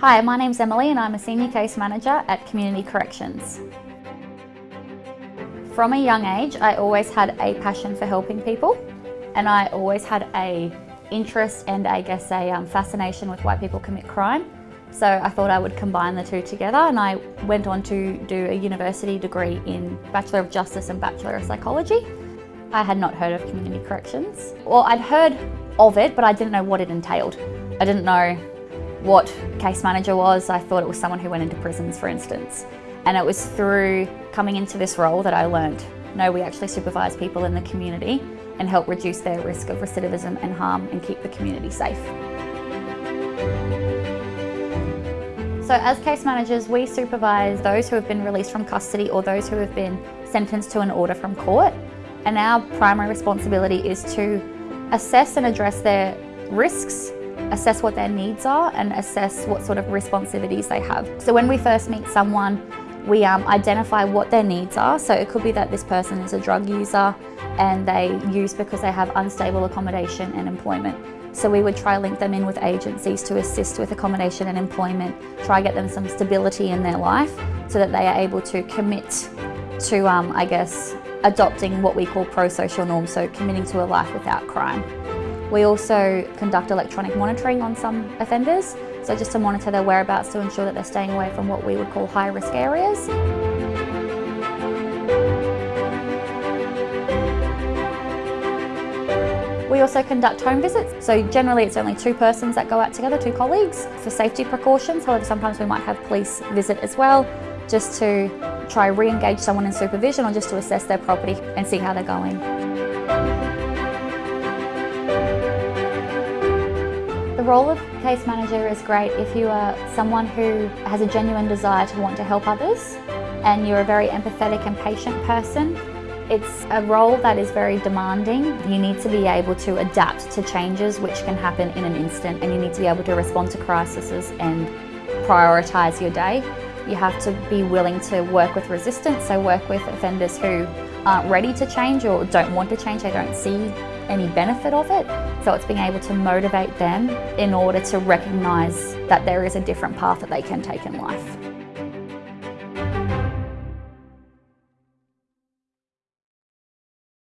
Hi, my name's Emily and I'm a Senior Case Manager at Community Corrections. From a young age, I always had a passion for helping people and I always had a interest and I guess a um, fascination with why people commit crime. So I thought I would combine the two together and I went on to do a university degree in Bachelor of Justice and Bachelor of Psychology. I had not heard of community corrections. Well, I'd heard of it, but I didn't know what it entailed. I didn't know what case manager was. I thought it was someone who went into prisons, for instance. And it was through coming into this role that I learned, no, we actually supervise people in the community and help reduce their risk of recidivism and harm and keep the community safe. So as case managers, we supervise those who have been released from custody or those who have been sentenced to an order from court. And our primary responsibility is to assess and address their risks, assess what their needs are and assess what sort of responsibilities they have. So when we first meet someone, we um, identify what their needs are. So it could be that this person is a drug user and they use because they have unstable accommodation and employment. So we would try link them in with agencies to assist with accommodation and employment, try get them some stability in their life so that they are able to commit to, um, I guess, adopting what we call pro-social norms, so committing to a life without crime. We also conduct electronic monitoring on some offenders, so just to monitor their whereabouts to ensure that they're staying away from what we would call high risk areas. We also conduct home visits, so generally it's only two persons that go out together, two colleagues, for safety precautions. However, sometimes we might have police visit as well, just to try re-engage someone in supervision or just to assess their property and see how they're going. Role of case manager is great if you are someone who has a genuine desire to want to help others and you're a very empathetic and patient person it's a role that is very demanding. You need to be able to adapt to changes which can happen in an instant and you need to be able to respond to crises and prioritise your day. You have to be willing to work with resistance, so work with offenders who aren't ready to change or don't want to change, they don't see any benefit of it. So it's being able to motivate them in order to recognise that there is a different path that they can take in life.